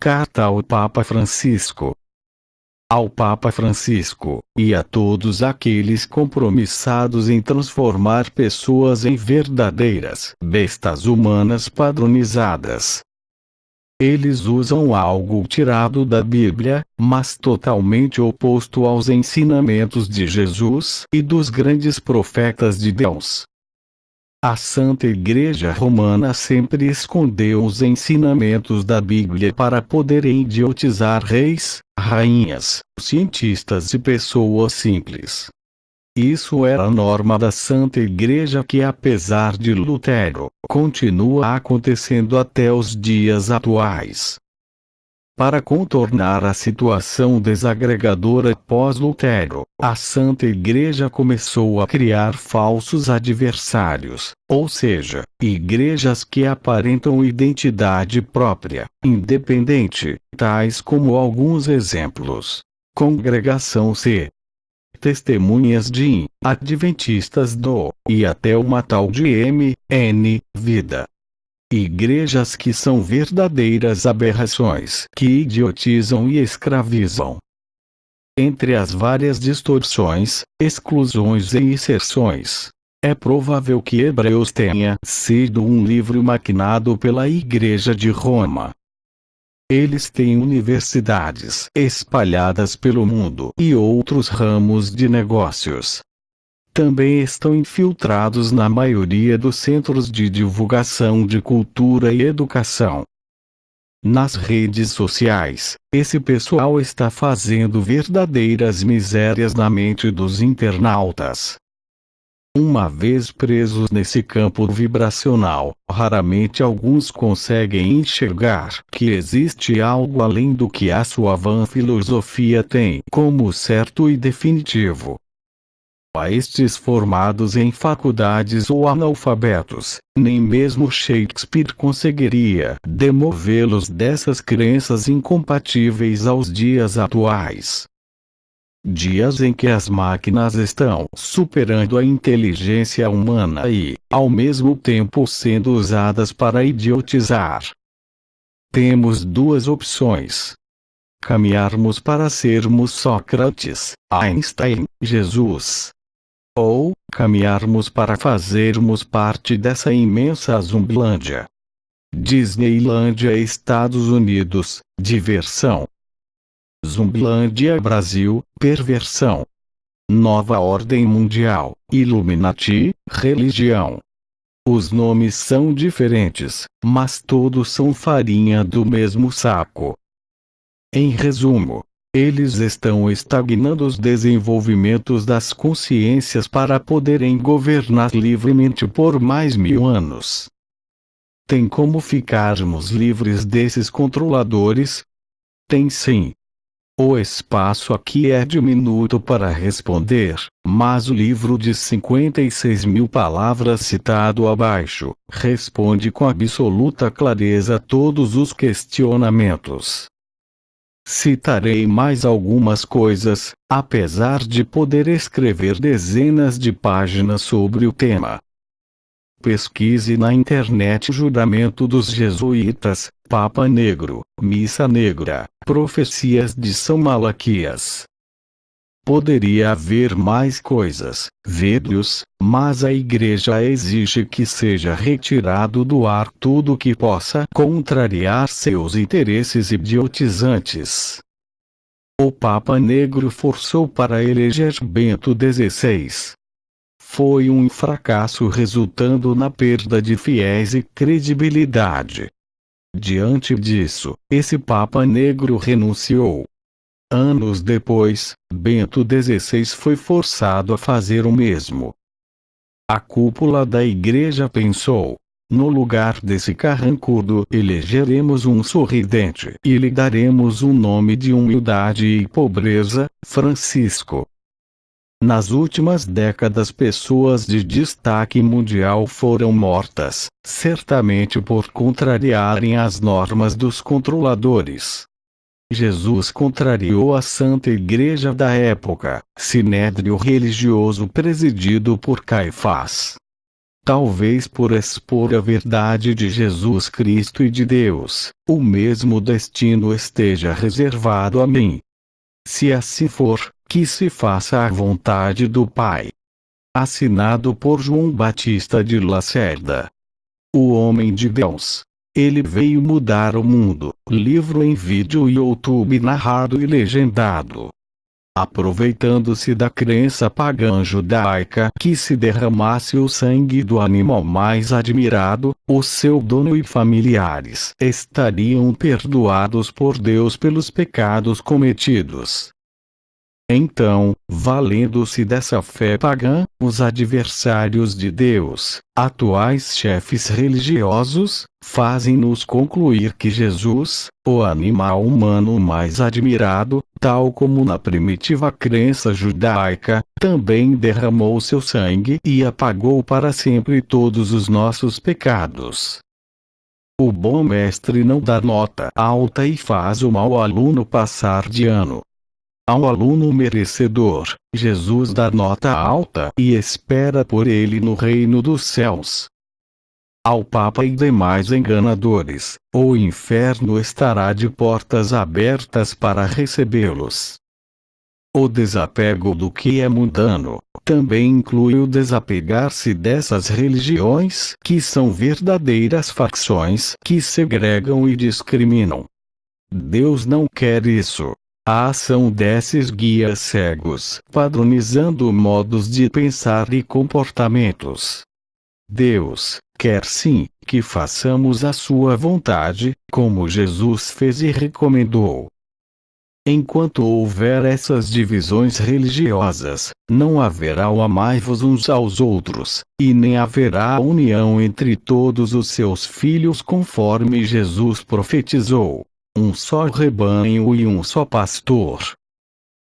Carta ao Papa Francisco. Ao Papa Francisco, e a todos aqueles compromissados em transformar pessoas em verdadeiras bestas humanas padronizadas. Eles usam algo tirado da Bíblia, mas totalmente oposto aos ensinamentos de Jesus e dos grandes profetas de Deus. A Santa Igreja Romana sempre escondeu os ensinamentos da Bíblia para poder idiotizar reis, rainhas, cientistas e pessoas simples. Isso era a norma da Santa Igreja que apesar de Lutero, continua acontecendo até os dias atuais. Para contornar a situação desagregadora pós-Lutero, a Santa Igreja começou a criar falsos adversários, ou seja, igrejas que aparentam identidade própria, independente, tais como alguns exemplos. Congregação C. Testemunhas de Adventistas do, e até uma tal de M. N. Vida. Igrejas que são verdadeiras aberrações que idiotizam e escravizam. Entre as várias distorções, exclusões e inserções, é provável que Hebreus tenha sido um livro maquinado pela Igreja de Roma. Eles têm universidades espalhadas pelo mundo e outros ramos de negócios, também estão infiltrados na maioria dos centros de divulgação de cultura e educação. Nas redes sociais, esse pessoal está fazendo verdadeiras misérias na mente dos internautas. Uma vez presos nesse campo vibracional, raramente alguns conseguem enxergar que existe algo além do que a sua vã filosofia tem como certo e definitivo a estes formados em faculdades ou analfabetos, nem mesmo Shakespeare conseguiria demovê-los dessas crenças incompatíveis aos dias atuais. Dias em que as máquinas estão superando a inteligência humana e, ao mesmo tempo, sendo usadas para idiotizar. Temos duas opções caminharmos para sermos Sócrates, Einstein, Jesus ou caminharmos para fazermos parte dessa imensa Zumbilândia. Disneylândia Estados Unidos, diversão. Zumbilândia Brasil, perversão. Nova Ordem Mundial, Illuminati, religião. Os nomes são diferentes, mas todos são farinha do mesmo saco. Em resumo, eles estão estagnando os desenvolvimentos das consciências para poderem governar livremente por mais mil anos. Tem como ficarmos livres desses controladores? Tem sim. O espaço aqui é diminuto para responder, mas o livro de 56 mil palavras citado abaixo responde com absoluta clareza todos os questionamentos. Citarei mais algumas coisas, apesar de poder escrever dezenas de páginas sobre o tema. Pesquise na internet Juramento dos Jesuítas, Papa Negro, Missa Negra, Profecias de São Malaquias. Poderia haver mais coisas, vídeos, mas a Igreja exige que seja retirado do ar tudo que possa contrariar seus interesses idiotizantes. O Papa Negro forçou para eleger Bento XVI. Foi um fracasso resultando na perda de fiéis e credibilidade. Diante disso, esse Papa Negro renunciou, Anos depois, Bento XVI foi forçado a fazer o mesmo. A cúpula da igreja pensou: no lugar desse carrancudo, elegeremos um sorridente e lhe daremos um nome de humildade e pobreza, Francisco. Nas últimas décadas, pessoas de destaque mundial foram mortas, certamente por contrariarem as normas dos controladores. Jesus contrariou a Santa Igreja da época, sinédrio religioso presidido por Caifás. talvez por expor a verdade de Jesus Cristo e de Deus, o mesmo destino esteja reservado a mim. Se assim for, que se faça a vontade do Pai. Assinado por João Batista de Lacerda. O Homem de Deus. Ele veio mudar o mundo. Livro em vídeo e YouTube narrado e legendado aproveitando-se da crença pagã judaica que se derramasse o sangue do animal mais admirado, o seu dono e familiares estariam perdoados por Deus pelos pecados cometidos. Então, valendo-se dessa fé pagã, os adversários de Deus, atuais chefes religiosos, fazem-nos concluir que Jesus, o animal humano mais admirado, tal como na primitiva crença judaica, também derramou seu sangue e apagou para sempre todos os nossos pecados. O bom mestre não dá nota alta e faz o mau aluno passar de ano. Ao aluno merecedor, Jesus dá nota alta e espera por ele no reino dos céus. Ao Papa e demais enganadores, o inferno estará de portas abertas para recebê-los. O desapego do que é mundano também inclui o desapegar-se dessas religiões que são verdadeiras facções que segregam e discriminam. Deus não quer isso. A ação desses guias cegos, padronizando modos de pensar e comportamentos. Deus quer sim que façamos a sua vontade, como Jesus fez e recomendou. Enquanto houver essas divisões religiosas, não haverá o amai-vos uns aos outros, e nem haverá união entre todos os seus filhos conforme Jesus profetizou um só rebanho e um só pastor.